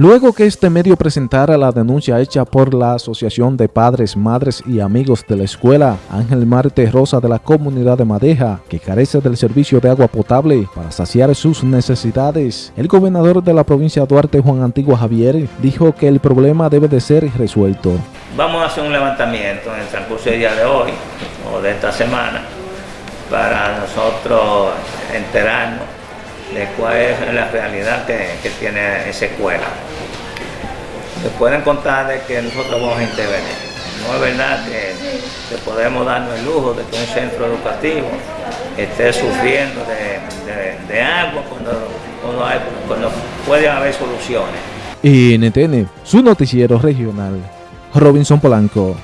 Luego que este medio presentara la denuncia hecha por la Asociación de Padres, Madres y Amigos de la Escuela Ángel Marte Rosa de la Comunidad de Madeja, que carece del servicio de agua potable para saciar sus necesidades, el gobernador de la provincia de Duarte, Juan Antigua Javier, dijo que el problema debe de ser resuelto. Vamos a hacer un levantamiento en el transcurso del día de hoy o de esta semana para nosotros enterarnos de cuál es la realidad que, tiene esa escuela. Se pueden contar de que nosotros vamos a intervenir. No es verdad que, podemos darnos el lujo de que un centro educativo esté sufriendo de, agua cuando, cuando puede haber soluciones. NTN, su noticiero regional, Robinson Polanco.